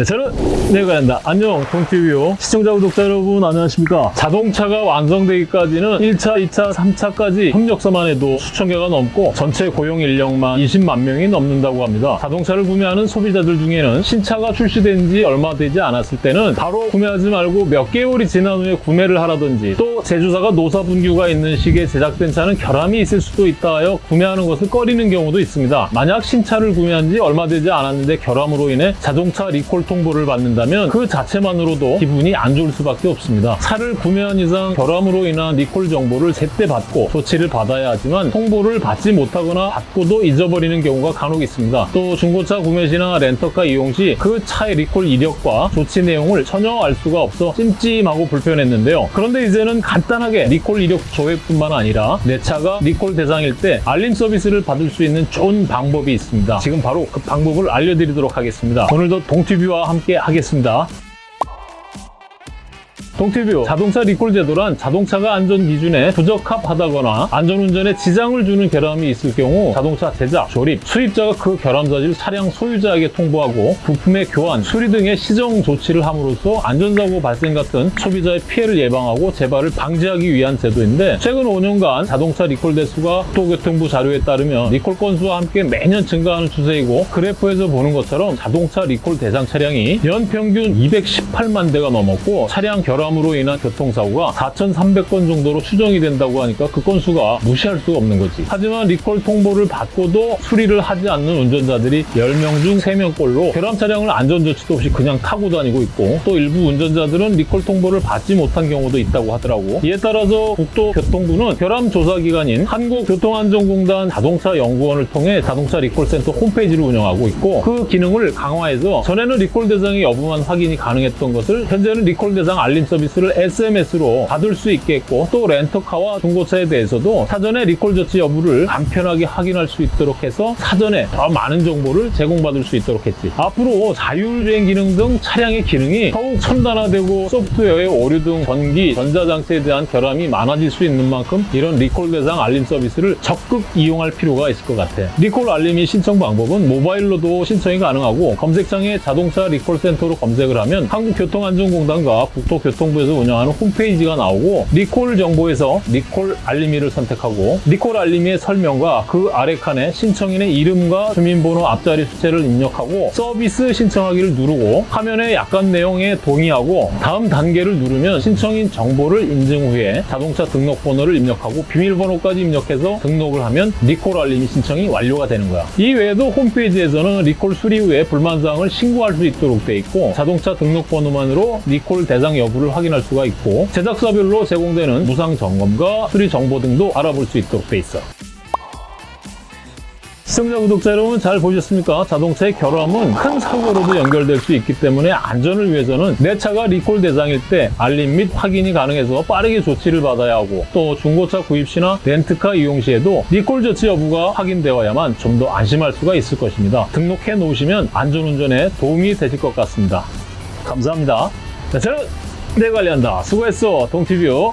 네, 저는 내관한다. 안녕, 동티뷰 시청자, 구독자 여러분 안녕하십니까? 자동차가 완성되기까지는 1차, 2차, 3차까지 협력서만 해도 수천 개가 넘고 전체 고용 인력만 20만 명이 넘는다고 합니다. 자동차를 구매하는 소비자들 중에는 신차가 출시된 지 얼마 되지 않았을 때는 바로 구매하지 말고 몇 개월이 지난 후에 구매를 하라든지 또 제조사가 노사 분규가 있는 시기에 제작된 차는 결함이 있을 수도 있다 하여 구매하는 것을 꺼리는 경우도 있습니다. 만약 신차를 구매한 지 얼마 되지 않았는데 결함으로 인해 자동차 리콜 통보를 받는다면 그 자체만으로도 기분이 안 좋을 수밖에 없습니다. 차를 구매한 이상 결함으로 인한 리콜 정보를 제때 받고 조치를 받아야 하지만 통보를 받지 못하거나 받고도 잊어버리는 경우가 간혹 있습니다. 또 중고차 구매 시나 렌터카 이용 시 그 차의 리콜 이력과 조치 내용을 전혀 알 수가 없어 찜찜하고 불편했는데요. 그런데 이제는 간단하게 리콜 이력 조회뿐만 아니라 내 차가 리콜 대상일 때 알림 서비스를 받을 수 있는 좋은 방법이 있습니다. 지금 바로 그 방법을 알려드리도록 하겠습니다. 오늘도 동티뷰와 함께 하겠습니다. 동티뷰. 자동차 리콜 제도란 자동차가 안전 기준에 부적합하다거나 안전운전에 지장을 주는 결함이 있을 경우 자동차 제작, 조립, 수입자가 그 결함 사실을 차량 소유자에게 통보하고 부품의 교환, 수리 등의 시정 조치를 함으로써 안전사고 발생 같은 소비자의 피해를 예방하고 재발을 방지하기 위한 제도인데 최근 5년간 자동차 리콜 대수가 국토교통부 자료에 따르면 리콜 건수와 함께 매년 증가하는 추세이고 그래프에서 보는 것처럼 자동차 리콜 대상 차량이 연 평균 218만 대가 넘었고 차량 결함 결함으로 인한 교통사고가 4,300건 정도로 추정이 된다고 하니까 그 건수가 무시할 수가 없는 거지. 하지만 리콜 통보를 받고도 수리를 하지 않는 운전자들이 10명 중 3명꼴로 결함 차량을 안전조치도 없이 그냥 타고 다니고 있고 또 일부 운전자들은 리콜 통보를 받지 못한 경우도 있다고 하더라고. 이에 따라서 국토교통부는 결함 조사 기관인 한국교통안전공단 자동차 연구원을 통해 자동차 리콜센터 홈페이지를 운영하고 있고 그 기능을 강화해서 전에는 리콜 대상의 여부만 확인이 가능했던 것을 현재는 리콜 대상 알림 서비스 서비스를 SMS로 받을 수 있겠고 또 렌터카와 중고차에 대해서도 사전에 리콜 조치 여부를 간편하게 확인할 수 있도록 해서 사전에 더 많은 정보를 제공받을 수 있도록 했지. 앞으로 자율주행 기능 등 차량의 기능이 더욱 첨단화되고 소프트웨어의 오류 등 전기, 전자장치에 대한 결함이 많아질 수 있는 만큼 이런 리콜 대상 알림 서비스를 적극 이용할 필요가 있을 것 같아. 리콜 알림이 신청 방법은 모바일로도 신청이 가능하고 검색창에 자동차 리콜 센터로 검색을 하면 한국교통안전공단과 국토교통부에서 운영하는 홈페이지가 나오고 리콜 정보에서 리콜 알림이를 선택하고 리콜 알림이의 설명과 그 아래 칸에 신청인의 이름과 주민번호 앞자리 숫자를 입력하고 서비스 신청하기를 누르고 화면에 약관 내용에 동의하고 다음 단계를 누르면 신청인 정보를 인증 후에 자동차 등록번호를 입력하고 비밀번호까지 입력해서 등록을 하면 리콜 알림이 신청이 완료가 되는 거야. 이 외에도 홈페이지에서는 리콜 수리 후에 불만사항을 신고할 수 있도록 돼 있고 자동차 등록번호만으로 리콜 대상 여부를 확인할 수가 있고 제작사별로 제공되는 무상 점검과 수리 정보 등도 알아볼 수 있도록 돼 있어. 시청자 구독자 여러분 잘 보셨습니까? 자동차의 결함은 큰 사고로도 연결될 수 있기 때문에 안전을 위해서는 내 차가 리콜 대상일 때 알림 및 확인이 가능해서 빠르게 조치를 받아야 하고 또 중고차 구입 시나 렌트카 이용 시에도 리콜 조치 여부가 확인되어야만 좀 더 안심할 수가 있을 것입니다. 등록해 놓으시면 안전운전에 도움이 되실 것 같습니다. 감사합니다. 자, 저는 내 관리한다. 수고했어, 동티뷰.